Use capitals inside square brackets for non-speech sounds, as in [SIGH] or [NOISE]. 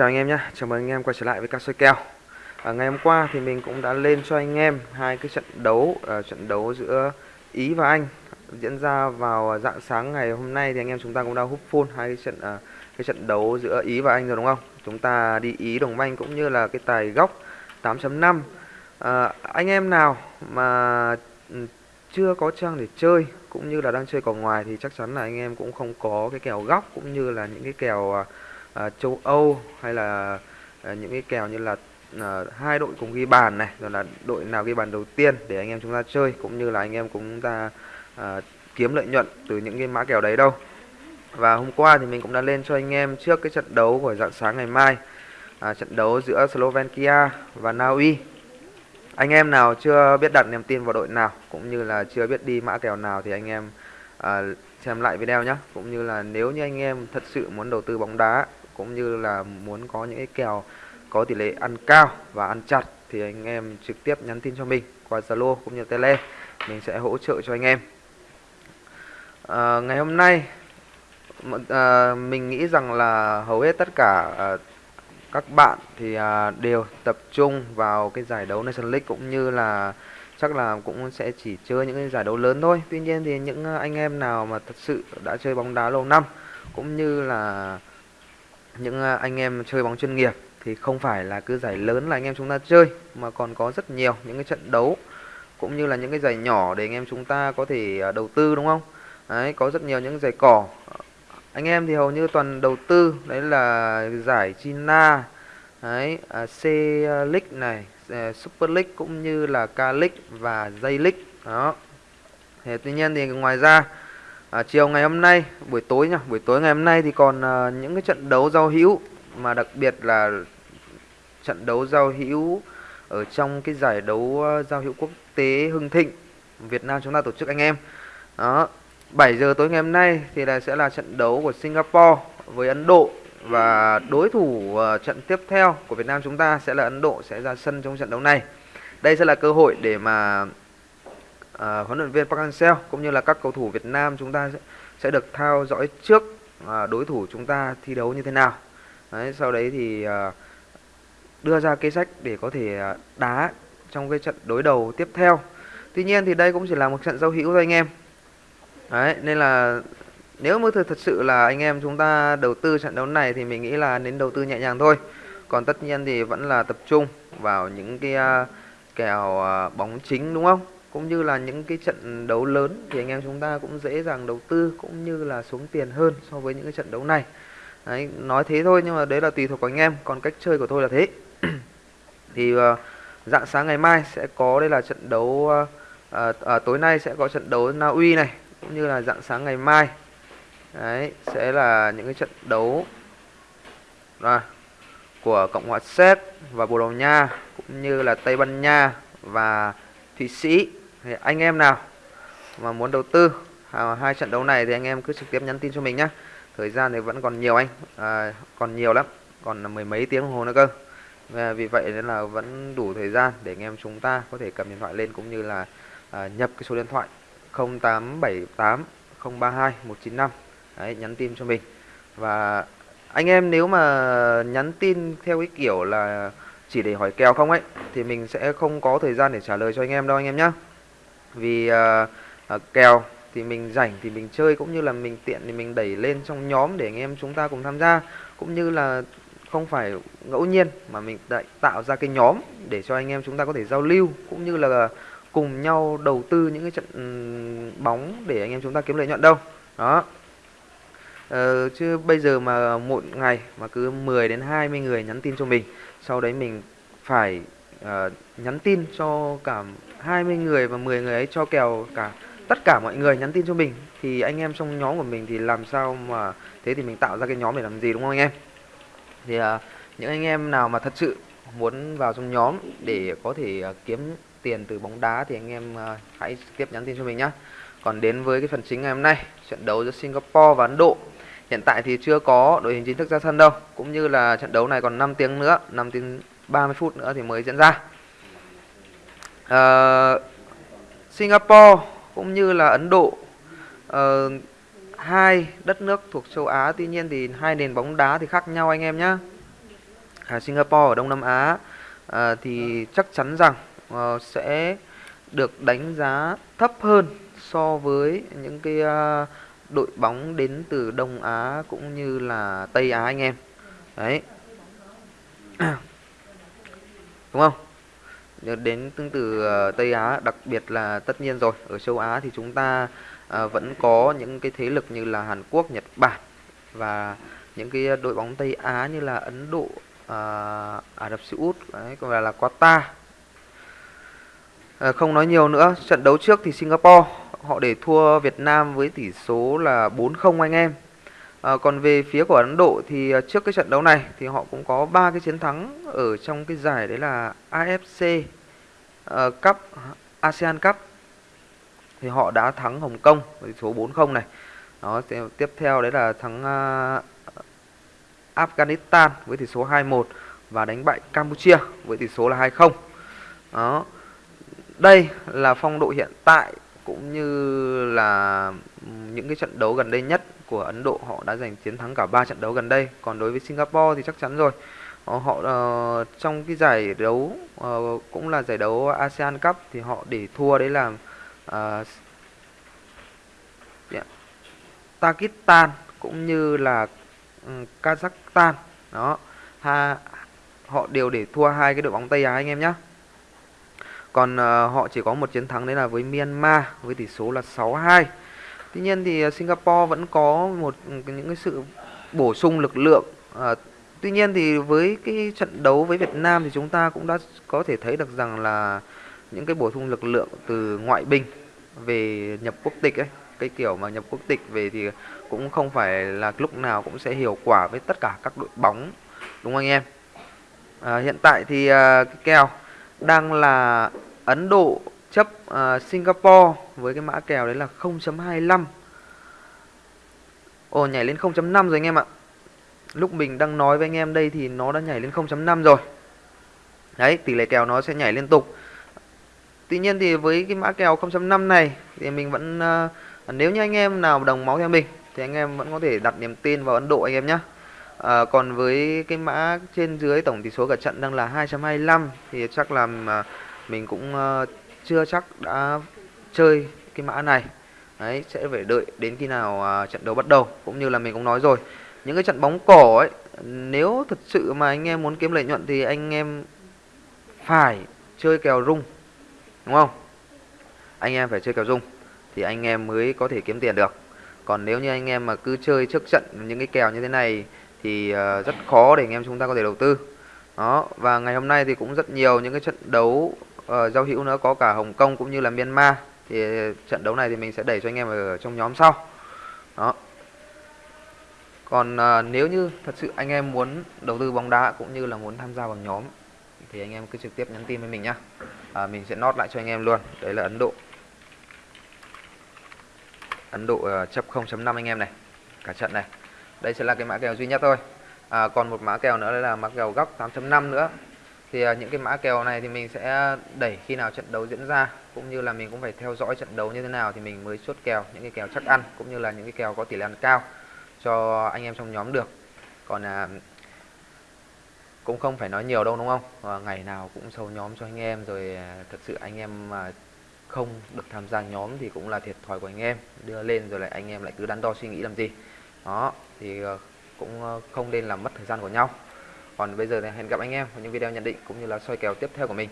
Chào anh em nhé, chào mừng anh em quay trở lại với cá soi kèo. À, Ngày hôm qua thì mình cũng đã lên cho anh em hai cái trận đấu uh, Trận đấu giữa Ý và Anh Diễn ra vào dạng sáng ngày hôm nay. Thì anh em chúng ta cũng đã hút full hai cái trận uh, cái trận đấu giữa Ý và Anh rồi đúng không? Chúng ta đi Ý đồng banh cũng như là cái tài góc 8.5 à, Anh em nào mà ừ, chưa có trang để chơi cũng như là đang chơi cỏ ngoài thì chắc chắn là anh em cũng không có cái kèo góc cũng như là những cái kèo uh, Ờ, châu Âu hay là ờ, những cái kèo như là ờ, hai đội cùng ghi bàn này rồi là đội nào ghi bàn đầu tiên để anh em chúng ta chơi cũng như là anh em cũng ta kiếm lợi nhuận từ những cái mã kèo đấy đâu. Và hôm qua thì mình cũng đã lên cho anh em trước cái trận đấu của dạng sáng ngày mai à, trận đấu giữa Slovakia và Na Uy. Anh em nào chưa biết đặt niềm tin vào đội nào cũng như là chưa biết đi mã kèo nào thì anh em à, xem lại video nhé cũng như là nếu như anh em thật sự muốn đầu tư bóng đá cũng như là muốn có những cái kèo có tỷ lệ ăn cao và ăn chặt thì anh em trực tiếp nhắn tin cho mình qua Zalo cũng như Tele mình sẽ hỗ trợ cho anh em à, ngày hôm nay à, mình nghĩ rằng là hầu hết tất cả à, các bạn thì à, đều tập trung vào cái giải đấu National League cũng như là chắc là cũng sẽ chỉ chơi những cái giải đấu lớn thôi. Tuy nhiên thì những anh em nào mà thật sự đã chơi bóng đá lâu năm cũng như là những à, anh em chơi bóng chuyên nghiệp thì không phải là cứ giải lớn là anh em chúng ta chơi mà còn có rất nhiều những cái trận đấu cũng như là những cái giải nhỏ để anh em chúng ta có thể à, đầu tư đúng không? Đấy, có rất nhiều những giải cỏ. Anh em thì hầu như toàn đầu tư đấy là giải China đấy à, C League này Super League cũng như là K League và J League. Đó. Thế tuy nhiên thì ngoài ra à, chiều ngày hôm nay buổi tối nhá buổi tối ngày hôm nay thì còn à, những cái trận đấu giao hữu mà đặc biệt là trận đấu giao hữu ở trong cái giải đấu à, giao hữu quốc tế Hưng Thịnh Việt Nam chúng ta tổ chức anh em đó 7 giờ tối ngày hôm nay thì là sẽ là trận đấu của Singapore với Ấn Độ và đối thủ uh, trận tiếp theo của Việt Nam chúng ta sẽ là Ấn Độ sẽ ra sân trong trận đấu này. Đây sẽ là cơ hội để mà uh, huấn luyện viên Park Hang-seo cũng như là các cầu thủ Việt Nam chúng ta sẽ được theo dõi trước uh, đối thủ chúng ta thi đấu như thế nào. Đấy, sau đấy thì uh, đưa ra kế sách để có thể uh, đá trong cái trận đối đầu tiếp theo. Tuy nhiên thì đây cũng chỉ là một trận giao hữu thôi anh em Đấy, nên là nếu mà thật, thật sự là anh em chúng ta đầu tư trận đấu này thì mình nghĩ là nên đầu tư nhẹ nhàng thôi. Còn tất nhiên thì vẫn là tập trung vào những cái uh, kèo uh, bóng chính đúng không? Cũng như là những cái trận đấu lớn thì anh em chúng ta cũng dễ dàng đầu tư cũng như là xuống tiền hơn so với những cái trận đấu này. Đấy, nói thế thôi nhưng mà đấy là tùy thuộc của anh em, còn cách chơi của tôi là thế. [CLEARS THROAT] thì uh, dạng sáng ngày mai sẽ có đây là trận đấu uh, uh, uh, tối nay sẽ có trận đấu Na Uy này cũng như là dạng sáng ngày mai đấy sẽ là những cái trận đấu à, của Cộng hòa Séc và Bồ Đào Nha cũng như là Tây Ban Nha và Thụy Sĩ thì anh em nào mà muốn đầu tư à, hai trận đấu này thì anh em cứ trực tiếp nhắn tin cho mình nhé thời gian thì vẫn còn nhiều anh. À, còn nhiều lắm còn mười mấy tiếng đồng hồ nữa cơ. À, vì vậy nên là vẫn đủ thời gian để anh em chúng ta có thể cầm điện thoại lên cũng như là à, nhập cái số điện thoại 0878 032 195 Đấy, nhắn tin cho mình. Và anh em nếu mà nhắn tin theo cái kiểu là chỉ để hỏi kèo không ấy thì mình sẽ không có thời gian để trả lời cho anh em đâu anh em nhé vì uh, uh, kèo thì mình rảnh thì mình chơi cũng như là mình tiện thì mình đẩy lên trong nhóm để anh em chúng ta cùng tham gia. Cũng như là không phải ngẫu nhiên mà mình lại tạo ra cái nhóm để cho anh em chúng ta có thể giao lưu cũng như là cùng nhau đầu tư những cái trận ừ, bóng để anh em chúng ta kiếm lợi nhuận đâu. Đó. Ờ, chứ bây giờ mà một ngày mà cứ 10 đến 20 người nhắn tin cho mình sau đấy mình phải uh, nhắn tin cho cả 20 người và 10 người ấy cho kèo cả tất cả mọi người nhắn tin cho mình thì anh em trong nhóm của mình thì làm sao mà thế thì mình tạo ra cái nhóm để làm gì đúng không anh em thì uh, những anh em nào mà thật sự muốn vào trong nhóm để có thể uh, kiếm tiền từ bóng đá thì anh em uh, hãy tiếp nhắn tin cho mình nhé. Còn đến với cái phần chính ngày hôm nay, trận đấu giữa Singapore và Ấn Độ. Hiện tại thì chưa có đội hình chính thức ra sân đâu, cũng như là trận đấu này còn 5 tiếng nữa, 5 tiếng 30 phút nữa thì mới diễn ra. Uh, Singapore cũng như là Ấn Độ uh, hai đất nước thuộc châu Á tuy nhiên thì hai nền bóng đá thì khác nhau anh em nhé à, Singapore ở Đông Nam Á à, thì chắc chắn rằng à, sẽ được đánh giá thấp hơn so với những cái uh, đội bóng đến từ Đông Á cũng như là Tây Á anh em. Đấy. [CLEARS THROAT] Đúng không? Đến tương tự ờ, Tây Á, đặc biệt là tất nhiên rồi, ở châu Á thì chúng ta uh, vẫn có những cái thế lực như là Hàn Quốc, Nhật Bản và những cái đội bóng Tây Á như là Ấn Độ, uh, Ả Rập Xê Út, đấy, còn là, là Qatar. À, không nói nhiều nữa, trận đấu trước thì Singapore họ để thua Việt Nam với tỷ số là 4-0 anh em. À, còn về phía của Ấn Độ thì ờ, trước cái trận đấu này thì họ cũng có ba cái chiến thắng ở trong cái giải đấy là AFC uh, ờ, Cup, ASEAN Cup thì họ đã thắng Hồng Kông với số 4-0 này. Đó, tiếp theo đấy là thắng uh, Afghanistan với tỷ số 2-1 và đánh bại Campuchia với tỷ số là 2-0. Đó. Đây là phong độ hiện tại cũng như là ừ, những cái trận đấu gần đây nhất của Ấn Độ họ đã giành chiến thắng cả ba trận đấu gần đây. Còn đối với Singapore thì chắc chắn rồi. Ờ, họ, uh, trong cái giải đấu uh, cũng là giải đấu ASEAN Cup thì họ để thua đấy là uh, yeah, Pakistan cũng như là um, Kazakhstan. Đó. Ha, họ đều để thua hai cái đội bóng Tây Á anh em nhé. Còn uh, họ chỉ có một chiến thắng đấy là với Myanmar với tỷ số là 6-2. Tuy nhiên thì ờ, Singapore vẫn có một ừ, những cái sự bổ sung lực lượng. À, tuy nhiên thì với cái trận đấu với Việt Nam thì chúng ta cũng đã có thể thấy được rằng là những cái bổ sung lực lượng từ ngoại binh về nhập quốc tịch ấy cái kiểu mà nhập quốc tịch về thì cũng không phải là lúc nào cũng sẽ hiệu quả với tất cả các đội bóng đúng không anh em à, hiện tại thì à, cái kèo đang là Ấn Độ chấp uh, Singapore với cái mã kèo đấy là 0.25 Ồ nhảy lên 0.5 rồi anh em ạ. Lúc mình đang nói với anh em đây thì nó đã nhảy lên 0.5 rồi. Đấy tỷ lệ kèo nó sẽ nhảy liên tục. Tuy nhiên thì với cái mã kèo 0.5 này thì mình vẫn uh, nếu như anh em nào đồng máu theo mình thì anh em vẫn có thể đặt niềm tin vào Ấn Độ anh em nhé À, còn với cái mã trên dưới tổng tỷ số cả trận đang là 2.25 thì chắc là à, mình cũng uh, chưa chắc đã chơi cái mã này. Đấy, sẽ phải đợi đến khi nào uh, trận đấu bắt đầu cũng như là mình cũng nói rồi. Những cái trận bóng cỏ ấy nếu thật sự mà anh em muốn kiếm lợi nhuận thì anh em phải chơi kèo rung. Đúng không? Anh em phải chơi kèo rung thì anh em mới có thể kiếm tiền được. Còn nếu như anh em mà cứ chơi trước trận những cái kèo như thế này thì uh, rất khó để anh em chúng ta có thể đầu tư đó và ngày hôm nay thì cũng rất nhiều những cái trận đấu uh, giao hữu nữa có cả Hồng Kông cũng như là Myanmar. Thì trận đấu này thì mình sẽ đẩy cho anh em ở trong nhóm sau. Đó. Còn uh, nếu như thật sự anh em muốn đầu tư bóng đá cũng như là muốn tham gia vào nhóm thì anh em cứ trực tiếp nhắn tin với mình nhá. À, mình sẽ nốt lại cho anh em luôn. Đấy là Ấn Độ. Ấn Độ ờ, uh, 0.5 anh em này cả trận này. Đây sẽ là cái mã kèo duy nhất thôi. À, còn một mã kèo nữa là mã kèo góc 8.5 nữa thì à, những cái mã kèo này thì mình sẽ đẩy khi nào trận đấu diễn ra cũng như là mình cũng phải theo dõi trận đấu như thế nào thì mình mới chốt kèo những cái kèo chắc ăn cũng như là những cái kèo có tỷ lệ ăn cao cho anh em trong nhóm được. Còn à, cũng không phải nói nhiều đâu đúng không? À, ngày nào cũng sâu nhóm cho anh em rồi à, thật sự anh em mà không được tham gia nhóm thì cũng là thiệt thòi của anh em. Đưa lên rồi lại anh em lại cứ đắn đo suy nghĩ làm gì. Đó thì ờ, cũng ờ, không nên làm mất thời gian của nhau còn bây giờ thì hẹn gặp anh em vào những video nhận định cũng như là soi kèo tiếp theo của mình.